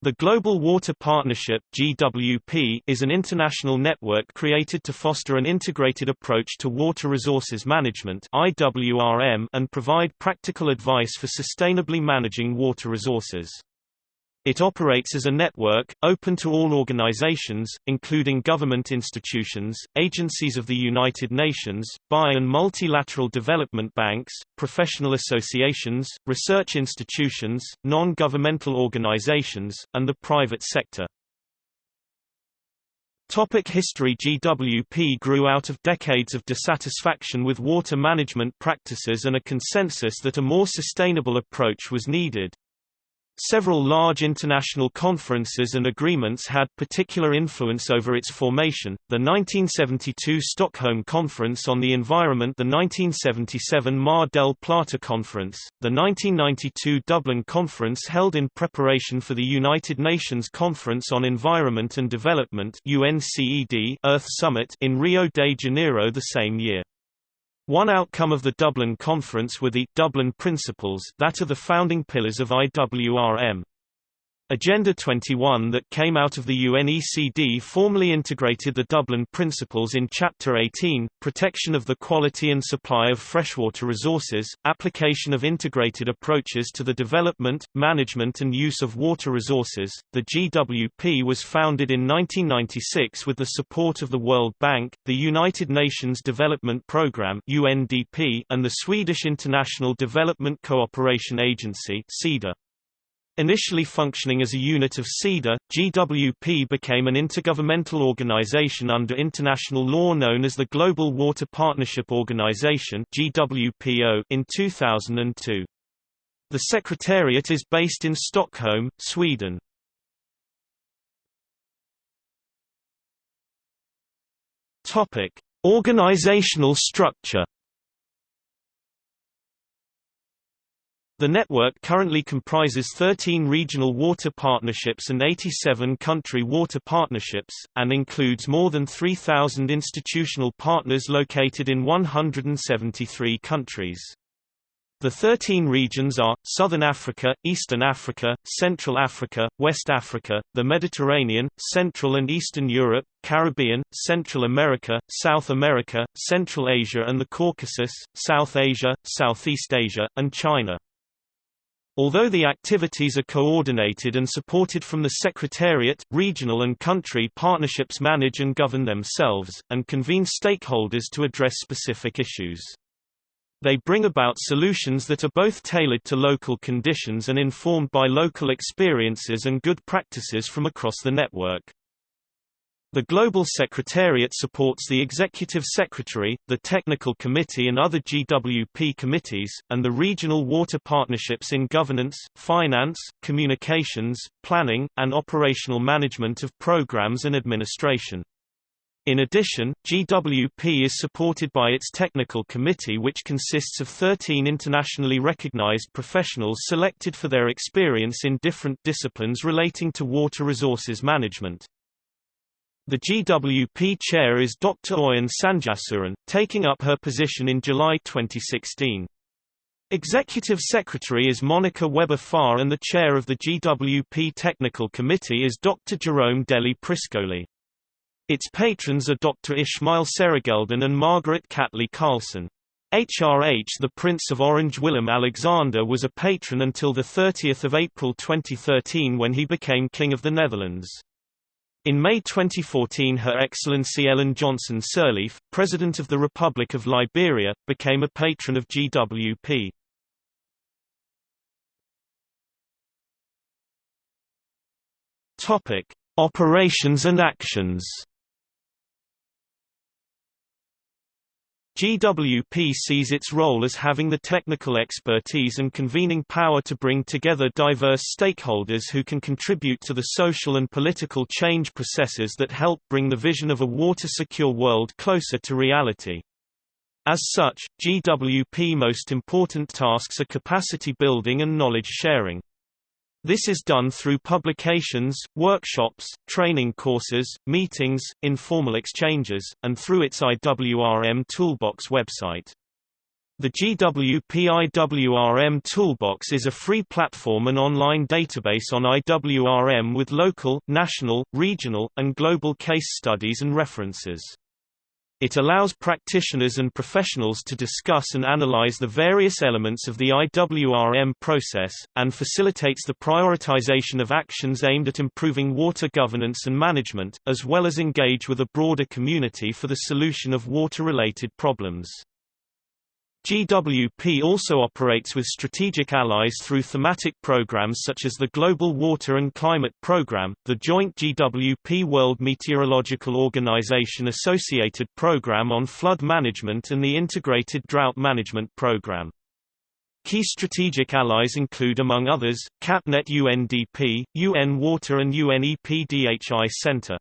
The Global Water Partnership GWP is an international network created to foster an integrated approach to water resources management IWRM and provide practical advice for sustainably managing water resources. It operates as a network, open to all organizations, including government institutions, agencies of the United Nations, bi- and multilateral development banks, professional associations, research institutions, non-governmental organizations, and the private sector. Topic history GWP grew out of decades of dissatisfaction with water management practices and a consensus that a more sustainable approach was needed. Several large international conferences and agreements had particular influence over its formation, the 1972 Stockholm Conference on the Environment the 1977 Mar del Plata Conference, the 1992 Dublin Conference held in preparation for the United Nations Conference on Environment and Development UNCED Earth Summit in Rio de Janeiro the same year. One outcome of the Dublin Conference were the Dublin Principles that are the founding pillars of IWRM. Agenda 21 that came out of the UNECD formally integrated the Dublin Principles in Chapter 18, Protection of the Quality and Supply of Freshwater Resources, Application of Integrated Approaches to the Development, Management and Use of Water Resources. The GWP was founded in 1996 with the support of the World Bank, the United Nations Development Programme UNDP, and the Swedish International Development Cooperation Agency (SIDA). Initially functioning as a unit of SIDA, GWP became an intergovernmental organization under international law known as the Global Water Partnership Organization in 2002. The secretariat is based in Stockholm, Sweden. Organizational structure The network currently comprises 13 regional water partnerships and 87 country water partnerships, and includes more than 3,000 institutional partners located in 173 countries. The 13 regions are, Southern Africa, Eastern Africa, Central Africa, West Africa, the Mediterranean, Central and Eastern Europe, Caribbean, Central America, South America, Central Asia and the Caucasus, South Asia, Southeast Asia, and China. Although the activities are coordinated and supported from the Secretariat, regional and country partnerships manage and govern themselves, and convene stakeholders to address specific issues. They bring about solutions that are both tailored to local conditions and informed by local experiences and good practices from across the network. The Global Secretariat supports the Executive Secretary, the Technical Committee and other GWP committees, and the regional water partnerships in governance, finance, communications, planning, and operational management of programs and administration. In addition, GWP is supported by its technical committee which consists of 13 internationally recognized professionals selected for their experience in different disciplines relating to water resources management. The GWP chair is Dr. Oyun Sanjaasuren, taking up her position in July 2016. Executive Secretary is Monika Weber-Fahr and the chair of the GWP Technical Committee is Dr. Jerome Delli Priscoli. Its patrons are Dr. Ismail Serageldin and Margaret Catley Carlson. HRH the Prince of Orange Willem Alexander was a patron until 30 April 2013 when he became King of the Netherlands. In May 2014 Her Excellency Ellen Johnson Sirleaf, President of the Republic of Liberia, became a patron of GWP. Operations and actions. GWP sees its role as having the technical expertise and convening power to bring together diverse stakeholders who can contribute to the social and political change processes that help bring the vision of a water-secure world closer to reality. As such, GWP most important tasks are capacity building and knowledge sharing. This is done through publications, workshops, training courses, meetings, informal exchanges, and through its IWRM Toolbox website. The GWP IWRM Toolbox is a free platform and online database on IWRM with local, national, regional, and global case studies and references. It allows practitioners and professionals to discuss and analyze the various elements of the IWRM process, and facilitates the prioritization of actions aimed at improving water governance and management, as well as engage with a broader community for the solution of water-related problems. GWP also operates with strategic allies through thematic programs such as the Global Water and Climate Program, the joint GWP World Meteorological Organization associated program on flood management and the Integrated Drought Management Program. Key strategic allies include among others, CapNet UNDP, UN Water and UNEP DHI Center.